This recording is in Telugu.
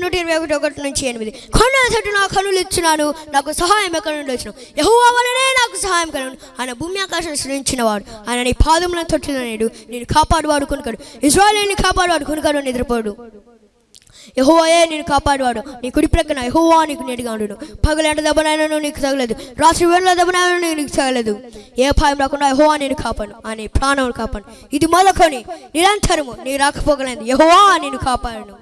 నూట ఇరవై ఒకటి ఒకటి నుంచి ఎనిమిది. కొండ నా కనులు ఇచ్చినాను నాకు సహాయం ఎక్కడ నుండి వచ్చిన? యహోవా వలనే నాకు సహాయం కలను ఆయన భూమి ఆకాశం సృష్టించినవాడు ఆయన నీ పాదములను తొట్టిన నేడు నేను కాపాడువాడు కొనుకాడు. ఇజ్రాయల్ని కాపాడువాడు కొనుకాడు నిద్రపోడు. యహోవాయే నేను కాపాడువాడు. నీ కుడి ప్రక్కన యహోవా నీకు నీటిగా ఉండు పగలంట దెబ్బనైనా నీకు తగలేదు. రాత్రి వేళ దెబ్బనైనా నీకు తగలేదు. ఏ భయం రాకుండా యహోవా నేను కాపాడు. అని ప్రాణం కాపాను ఇది మొదకొని నిరంతరము నీ రాకపోగలేదు యహోవా నేను కాపాడను.